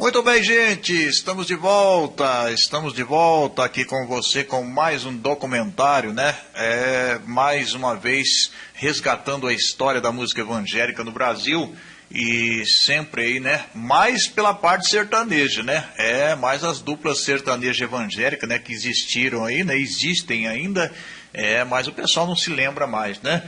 Muito bem, gente, estamos de volta, estamos de volta aqui com você com mais um documentário, né? É, mais uma vez resgatando a história da música evangélica no Brasil e sempre aí, né? Mais pela parte sertaneja, né? É, mais as duplas sertanejas evangélicas, né? Que existiram aí, né? Existem ainda, é, mas o pessoal não se lembra mais, né?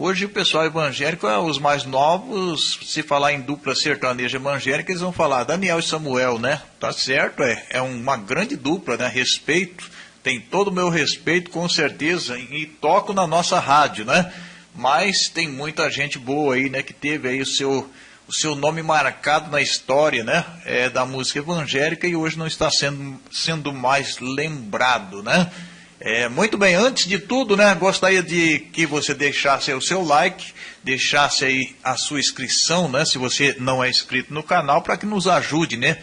Hoje o pessoal evangélico, é os mais novos, se falar em dupla sertaneja evangélica, eles vão falar Daniel e Samuel, né? Tá certo, é, é uma grande dupla, né? Respeito, tem todo o meu respeito, com certeza, e toco na nossa rádio, né? Mas tem muita gente boa aí, né? Que teve aí o seu, o seu nome marcado na história, né? É, da música evangélica e hoje não está sendo, sendo mais lembrado, né? É, muito bem, antes de tudo, né, gostaria de que você deixasse o seu like, deixasse aí a sua inscrição, né, se você não é inscrito no canal, para que nos ajude, né,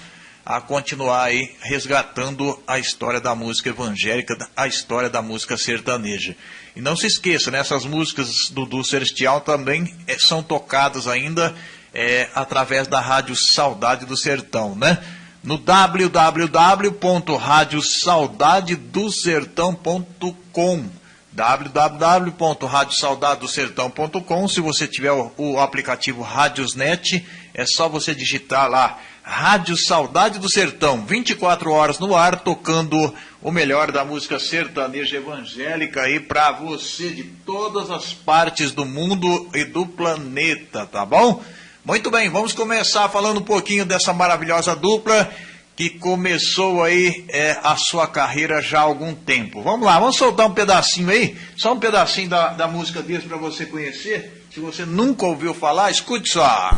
a continuar aí resgatando a história da música evangélica, a história da música sertaneja. E não se esqueça, né, essas músicas do, do Celestial também é, são tocadas ainda é, através da rádio Saudade do Sertão, né? No www.radiosaudadedosertão.com www.radiosaudadedosertão.com Se você tiver o, o, aplicativo Radiosnet, é só você digitar lá Rádio Saudade do Sertão, 24 horas no ar, tocando o melhor da música sertaneja evangélica aí para você de todas as partes do mundo e do planeta, tá bom? Muito bem, vamos começar falando um pouquinho dessa maravilhosa dupla que começou aí é, a sua carreira já há algum tempo. Vamos lá, vamos soltar um pedacinho aí, só um pedacinho da, da música deles para você conhecer. Se você nunca ouviu falar, escute só.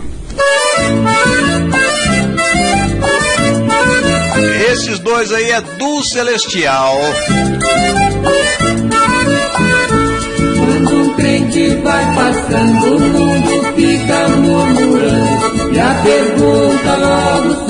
Esses dois aí é do Celestial. Quando um crente vai passando, o mundo fica a pergunta logo.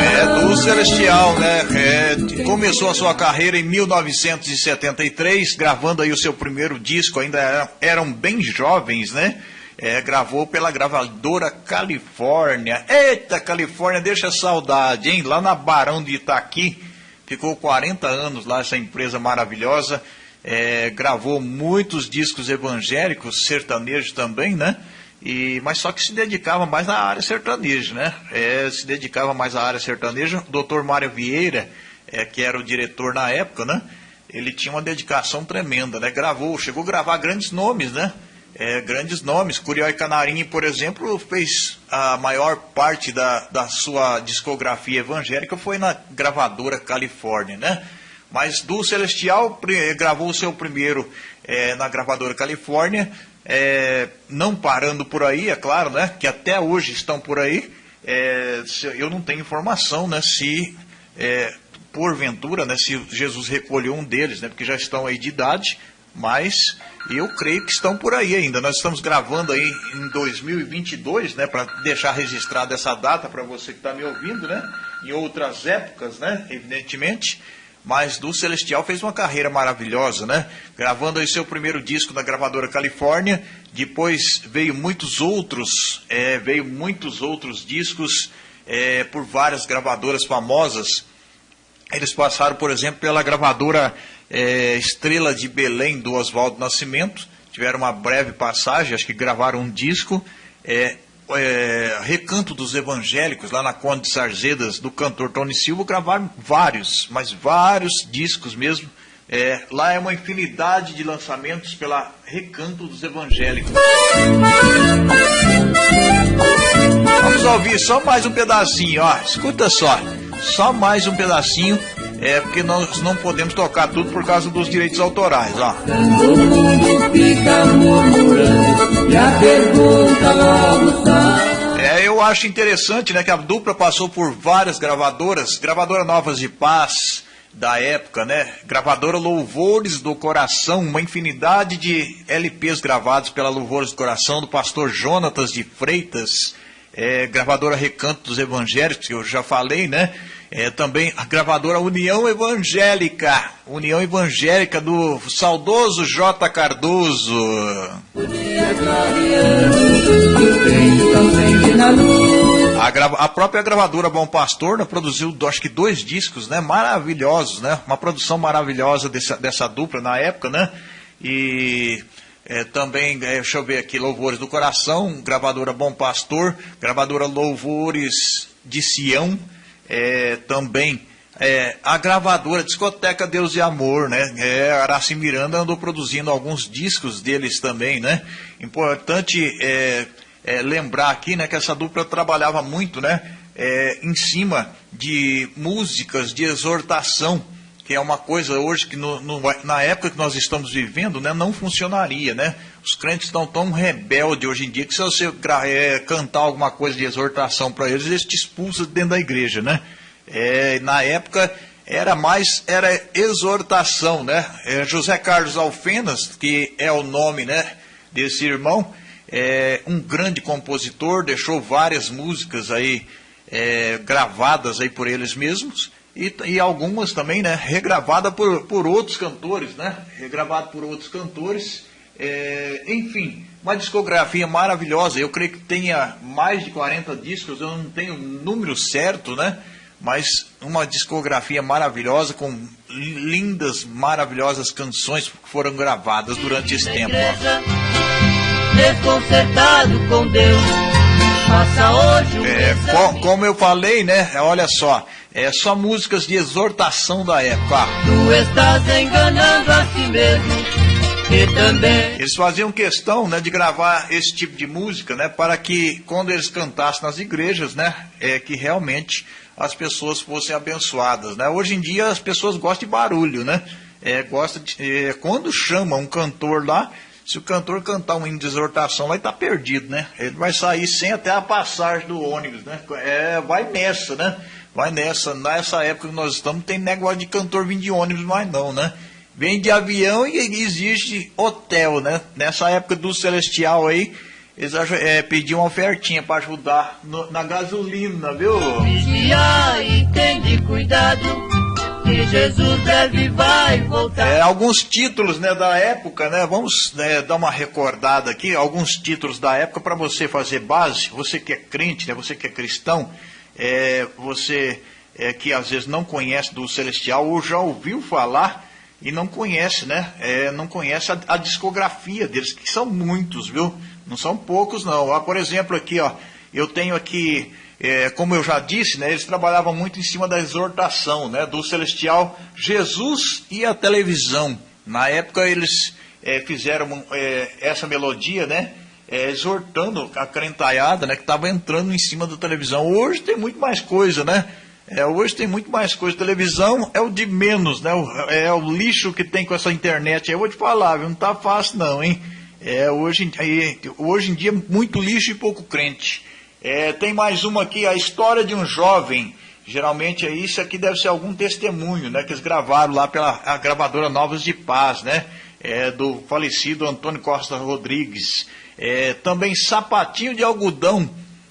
É do Celestial, né? É, começou a sua carreira em 1973, gravando aí o seu primeiro disco, ainda eram, eram bem jovens, né? É, gravou pela gravadora Califórnia. Eita, Califórnia, deixa saudade, hein? Lá na Barão de Itaqui, ficou 40 anos lá, essa empresa maravilhosa é, gravou muitos discos evangélicos, sertanejos também, né? E, mas só que se dedicava mais à área sertaneja, né? É, se dedicava mais à área sertaneja. O doutor Mário Vieira, é, que era o diretor na época, né? Ele tinha uma dedicação tremenda, né? Gravou, chegou a gravar grandes nomes, né? É, grandes nomes. Curió e Canarinho, por exemplo, fez a maior parte da, da sua discografia evangélica foi na gravadora Califórnia, né? Mas do Celestial gravou o seu primeiro é, na gravadora Califórnia, é, não parando por aí, é claro, né? Que até hoje estão por aí. É, eu não tenho informação, né? Se é, porventura, né? Se Jesus recolheu um deles, né? Porque já estão aí de idade, mas eu creio que estão por aí ainda. Nós estamos gravando aí em 2022, né? Para deixar registrada essa data para você que está me ouvindo, né? Em outras épocas, né? Evidentemente mas do Celestial fez uma carreira maravilhosa, né? Gravando aí seu primeiro disco na gravadora Califórnia, depois veio muitos outros, é, veio muitos outros discos é, por várias gravadoras famosas. Eles passaram, por exemplo, pela gravadora é, Estrela de Belém do Oswaldo Nascimento, tiveram uma breve passagem, acho que gravaram um disco. É, é, Recanto dos Evangélicos, lá na Conde de Sarzedas, do cantor Tony Silva, gravaram vários, mas vários discos mesmo. É, lá é uma infinidade de lançamentos pela Recanto dos Evangélicos. Vamos ouvir só mais um pedacinho, ó. Escuta só. Só mais um pedacinho. É porque nós não podemos tocar tudo por causa dos direitos autorais, ó. O mundo fica murmurando e a pergunta logo eu acho interessante, né, que a dupla passou por várias gravadoras, gravadora Novas de Paz da época, né? Gravadora Louvores do Coração, uma infinidade de LPs gravados pela Louvores do Coração do pastor Jonatas de Freitas, é, gravadora Recanto dos Evangélicos, que eu já falei, né? É, também a gravadora União Evangélica, União Evangélica do saudoso J. Cardoso. A, a, própria gravadora Bom Pastor né, produziu, acho que dois discos, né? Maravilhosos, né? Uma produção maravilhosa dessa, dessa dupla na época, né? E é, também, é, deixa eu ver aqui, Louvores do Coração, gravadora Bom Pastor, gravadora Louvores de Sião, é, também é, a gravadora Discoteca Deus e Amor, né? É, Araci Miranda andou produzindo alguns discos deles também, né? Importante é, é, lembrar aqui, né, que essa dupla trabalhava muito, né, é, em cima de músicas de exortação, que é uma coisa hoje que no, no, na época que nós estamos vivendo, né, não funcionaria, né? Os crentes estão tão rebeldes hoje em dia que se você é, cantar alguma coisa de exortação para eles, eles te expulsam dentro da igreja, né? É, na época era mais era exortação, né? É, José Carlos Alfenas, que é o nome, né, desse irmão, é um grande compositor, deixou várias músicas aí é, gravadas aí por eles mesmos e, e algumas também, né, regravadas por, por outros cantores, né, regravado por outros cantores, é, enfim, uma discografia maravilhosa. Eu creio que tenha mais de 40 discos, eu não tenho o número certo, né, mas uma discografia maravilhosa com lindas, maravilhosas canções que foram gravadas durante esse tempo. Ó desconcertado com Deus. Faça hoje um é, co Como eu falei, né? Olha só, é só músicas de exortação da época. Tu estás enganando a si mesmo. Eles faziam questão né, de gravar esse tipo de música, né, para que quando eles cantassem nas igrejas, né, é que realmente as pessoas fossem abençoadas, né? Hoje em dia as pessoas gostam de barulho, né? É, gosta de, é, quando chama um cantor lá, se o cantor cantar um hino de exortação lá, ele está perdido, né? Ele vai sair sem até a passagem do ônibus, né? É, vai nessa, né? Vai nessa. Nessa época que nós estamos, tem negócio de cantor vir de ônibus mais não, né? Vem de avião e existe hotel, né? Nessa época do Celestial aí, eles é, pediam uma ofertinha para ajudar no, na gasolina, viu? Vigia e tende cuidado que Jesus breve vai voltar. É, alguns títulos né, da época, né? Vamos né, dar uma recordada aqui, alguns títulos da época para você fazer base. Você que é crente, né, você que é cristão, é, você é, que às vezes não conhece do Celestial ou já ouviu falar e não conhece, né? É, não conhece a, a, discografia deles, que são muitos, viu? Não são poucos, não. Ah, por exemplo, aqui, ó, eu tenho aqui é, como eu já disse, né, eles trabalhavam muito em cima da exortação né, do celestial Jesus e a televisão. Na época eles é, fizeram é, essa melodia, né, é, exortando a crentaiada né, que estava entrando em cima da televisão. Hoje tem muito mais coisa, né? É, hoje tem muito mais coisa. Televisão é o de menos, né? O, é o lixo que tem com essa internet. Eu vou te falar, viu? não tá fácil não, hein? É, hoje, hoje em dia, muito lixo e pouco crente. É, tem mais uma aqui, a história de um jovem. Geralmente é isso aqui deve ser algum testemunho, né? Que eles gravaram lá pela gravadora Novos de Paz, né? É, do falecido Antônio Costa Rodrigues. É, também Sapatinho de Algodão.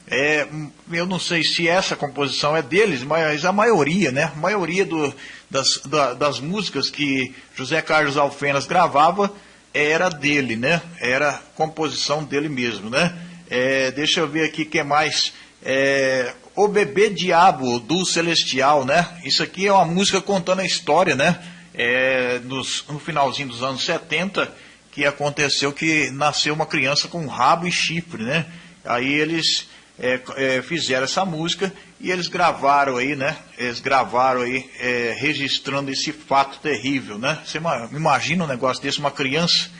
É, eu não sei se essa composição é deles, mas a maioria, né? A maioria do, das, da, das músicas que José Carlos Alfenas gravava era dele, né? Era composição dele mesmo, né? É, deixa eu ver aqui o que mais. É, o Bebê Diabo do Celestial, né? Isso aqui é uma música contando a história, né? É, nos, no finalzinho dos anos 70, que aconteceu que nasceu uma criança com rabo e chifre, né? Aí eles é, é, fizeram essa música e eles gravaram aí, né? Eles gravaram aí, é, registrando esse fato terrível, né? Você imagina um negócio desse, uma criança,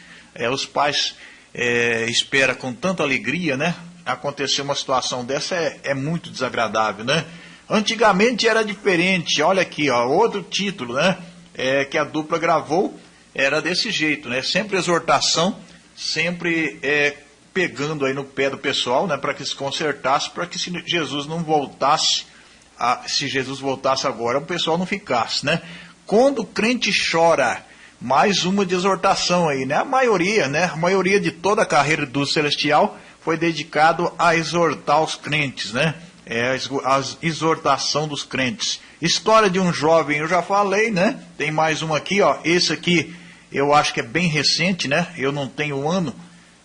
os pais é, espera com tanta alegria, né? Acontecer uma situação dessa é, é muito desagradável, né? Antigamente era diferente, olha aqui, ó, outro título, né? É, que a dupla gravou era desse jeito, né? Sempre exortação, sempre é, pegando aí no pé do pessoal, né? Para que se consertasse, para que se Jesus não voltasse, a, se Jesus voltasse agora, o pessoal não ficasse, né? Quando o crente chora mais uma de exortação aí, né? A maioria, né? A maioria de toda a carreira do Celestial foi dedicado a exortar os crentes, né? É a exortação dos crentes. História de um jovem, eu já falei, né? Tem mais uma aqui, ó. Esse aqui eu acho que é bem recente, né? Eu não tenho o ano,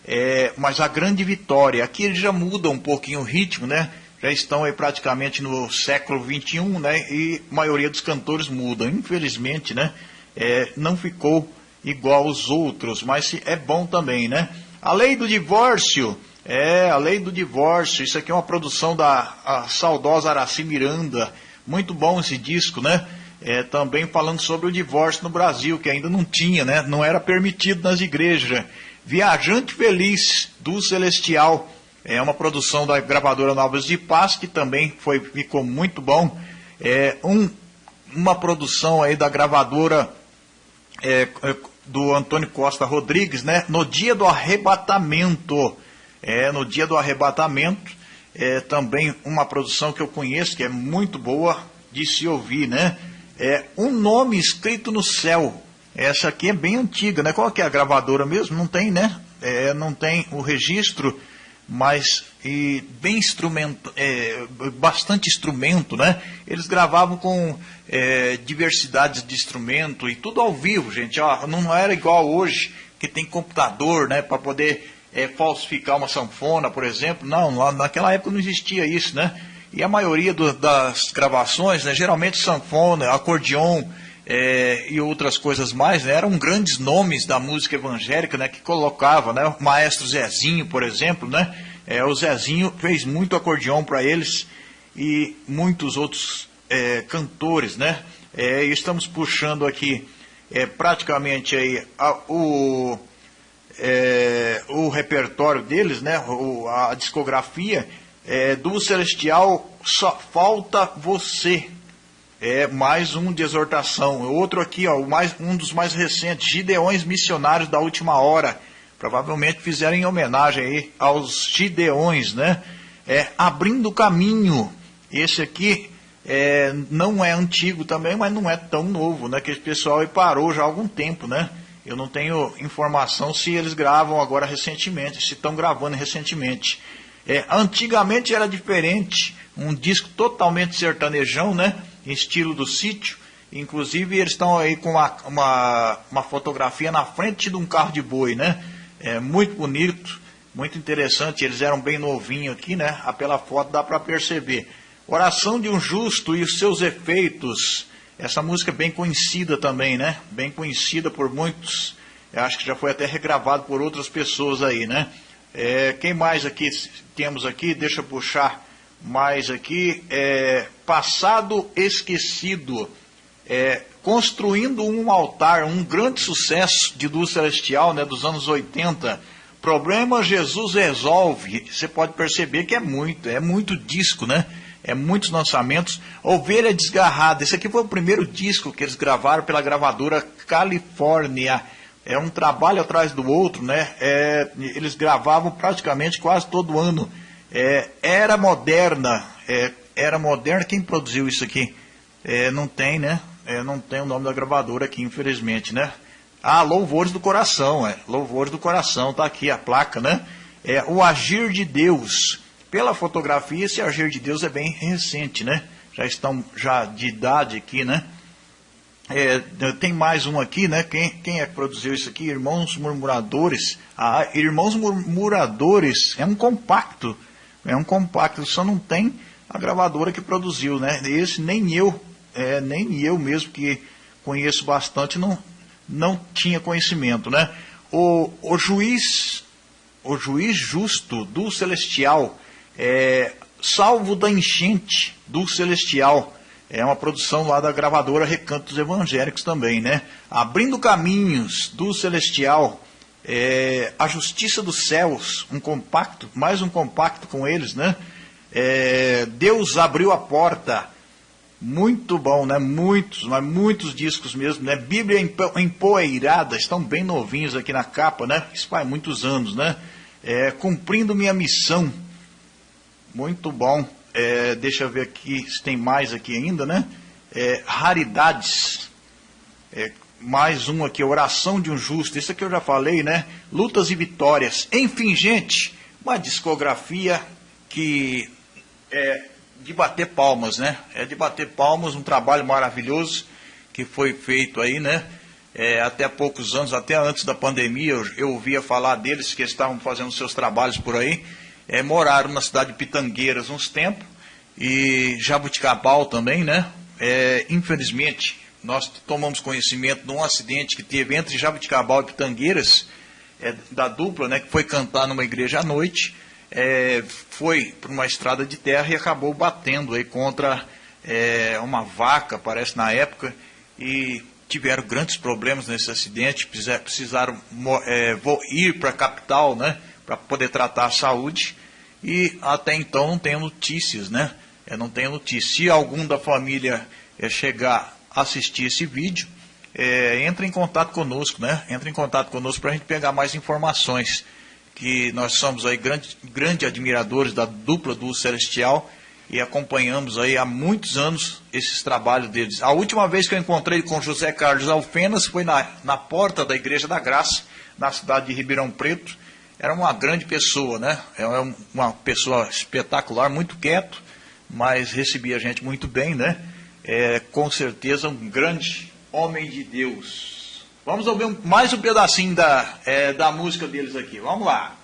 é, mas a grande vitória. Aqui ele já muda um pouquinho o ritmo, né? já estão aí praticamente no século XXI, né? E a maioria dos cantores muda. Infelizmente, né? É, não ficou igual aos outros, mas é bom também, né? A lei do divórcio, é, a lei do divórcio, isso aqui é uma produção da saudosa Araci Miranda, muito bom esse disco, né? É, também falando sobre o divórcio no Brasil, que ainda não tinha, né? Não era permitido nas igrejas. Viajante Feliz, do Celestial, é uma produção da gravadora Novas de Paz, que também foi, ficou muito bom. É um, uma produção aí da gravadora é, é do Antônio Costa Rodrigues, né? No dia do arrebatamento. É, no dia do arrebatamento, é também uma produção que eu conheço, que é muito boa de se ouvir, né? É um nome escrito no céu. Essa aqui é bem antiga, né? Qual que é a gravadora mesmo? Não tem, né? É, não tem o registro mas e bem instrumento, é, bastante instrumento, né? Eles gravavam com é, diversidades de instrumento e tudo ao vivo, gente. Ó, não era igual hoje que tem computador, né, para poder é, falsificar uma sanfona, por exemplo. Não, naquela época não existia isso, né? E a maioria do, das gravações, né, geralmente sanfona, acordeon é, e outras coisas mais, né, eram grandes nomes da música evangélica, né, que colocava, né, o maestro Zezinho, por exemplo, né, é, o Zezinho fez muito acordeão para eles e muitos outros é, cantores, né, é, estamos puxando aqui é, praticamente aí a, o, é, o repertório deles, né, o, a discografia do Celestial Só Falta Você, é mais um de exortação. Outro aqui, ó, mais, um dos mais recentes, Gideões Missionários da Última Hora. Provavelmente fizeram em homenagem aí aos Gideões, né? É, abrindo caminho. Esse aqui é, não é antigo também, mas não é tão novo, né? Que esse pessoal parou já há algum tempo, né? Eu não tenho informação se eles gravam agora recentemente, se estão gravando recentemente. É, antigamente era diferente, um disco totalmente sertanejão, né? Em estilo do sítio. Inclusive, eles estão aí com uma, uma, uma, fotografia na frente de um carro de boi, né? É muito bonito, muito interessante. Eles eram bem novinhos aqui, né? Ah, pela foto dá para perceber. Oração de um Justo e os seus efeitos. Essa música é bem conhecida também, né? Bem conhecida por muitos. Eu acho que já foi até regravado por outras pessoas aí, né? É, quem mais aqui temos aqui? Deixa eu puxar mais aqui, é, passado esquecido, é, construindo um altar, um grande sucesso de luz celestial, né, dos anos 80. Problema Jesus resolve. Você pode perceber que é muito, é muito disco, né? É muitos lançamentos. Ovelha Desgarrada. Esse aqui foi o primeiro disco que eles gravaram pela gravadora Califórnia. É um trabalho atrás do outro, né? É, eles gravavam praticamente quase todo ano. É, era moderna, é, era moderna, quem produziu isso aqui? É, não tem, né? É, não tem o nome da gravadora aqui, infelizmente, né? Ah, Louvores do Coração, é. Louvores do Coração, tá aqui a placa, né? É o Agir de Deus. Pela fotografia, esse Agir de Deus é bem recente, né? Já estão já de idade aqui, né? É, tem mais um aqui, né? Quem, quem é que produziu isso aqui? Irmãos Murmuradores. Ah, Irmãos Murmuradores é um compacto é um compacto, só não tem a gravadora que produziu, né? Esse nem eu, é, nem eu mesmo que conheço bastante, não, não tinha conhecimento, né? O, o juiz, o juiz justo do celestial, é, salvo da enchente do celestial, é uma produção lá da gravadora Recantos Evangélicos também, né? Abrindo caminhos do celestial, é, A Justiça dos Céus, um compacto, mais um compacto com eles, né? É, Deus abriu a porta, muito bom, né? Muitos, mas muitos discos mesmo, né? Bíblia empoeirada, estão bem novinhos aqui na capa, né? Isso faz muitos anos, né? É, cumprindo minha missão, muito bom. É, deixa eu ver aqui se tem mais aqui ainda, né? É, raridades, é, mais um aqui, oração de um justo. Isso aqui eu já falei, né? Lutas e vitórias. Enfim, gente, uma discografia que é de bater palmas, né? É de bater palmas, um trabalho maravilhoso que foi feito aí, né? É, até poucos anos, até antes da pandemia, eu, eu ouvia falar deles que estavam fazendo seus trabalhos por aí. É, moraram na cidade de Pitangueiras uns tempos e Jabuticabal também, né? É, infelizmente, nós tomamos conhecimento de um acidente que teve entre Jabuticabal e Pitangueiras, é, da dupla, né, que foi cantar numa igreja à noite, é, foi para uma estrada de terra e acabou batendo aí contra é, uma vaca, parece na época, e tiveram grandes problemas nesse acidente, precisaram é, ir para a capital, né, para poder tratar a saúde, e até então não tem notícias, né? é, não tenho notícia. Se algum da família é, chegar assistir esse vídeo, é, entre em contato conosco, né? Entre em contato conosco para a gente pegar mais informações. Que nós somos aí grandes grande admiradores da dupla do Celestial e acompanhamos aí há muitos anos esses trabalhos deles. A última vez que eu encontrei com José Carlos Alfenas foi na, na porta da Igreja da Graça, na cidade de Ribeirão Preto. Era uma grande pessoa, né? É uma pessoa espetacular, muito quieto, mas recebia a gente muito bem, né? É, com certeza um grande homem de Deus. Vamos ouvir mais um pedacinho da, é, da música deles aqui. Vamos lá.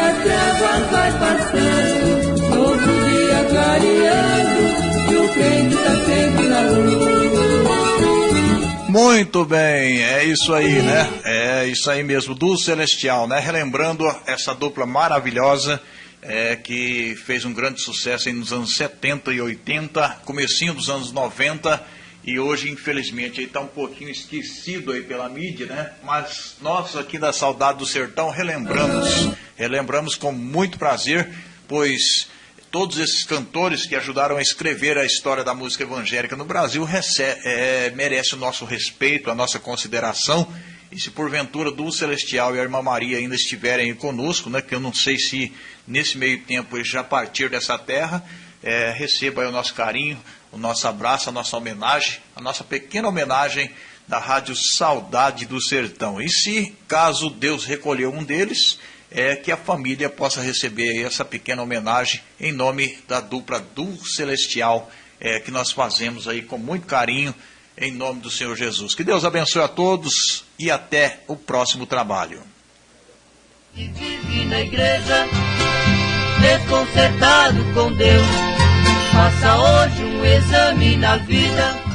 A treva vai passando, novo dia clareando, e o crente está sempre na luz. Muito bem, é isso aí, né? É isso aí mesmo, do Celestial, né? Relembrando essa dupla maravilhosa é, que fez um grande sucesso nos anos 70 e 80, comecinho dos anos 90 e hoje, infelizmente, está um pouquinho esquecido aí pela mídia, né? Mas nós aqui da Saudade do Sertão relembramos, relembramos com muito prazer, pois todos esses cantores que ajudaram a escrever a história da música evangélica no Brasil é, merece o nosso respeito, a nossa consideração. E se porventura do Celestial e a Irmã Maria ainda estiverem conosco, né, que eu não sei se nesse meio tempo eles já partiram dessa terra, é, receba o nosso carinho, o nosso abraço, a nossa homenagem, a nossa pequena homenagem da Rádio Saudade do Sertão. E se, caso Deus recolheu um deles, é, que a família possa receber essa pequena homenagem em nome da dupla do Celestial, é, que nós fazemos aí com muito carinho, em nome do Senhor Jesus. Que Deus abençoe a todos e até o próximo trabalho. E vive na igreja, desconcertado com Deus, faça hoje um exame na vida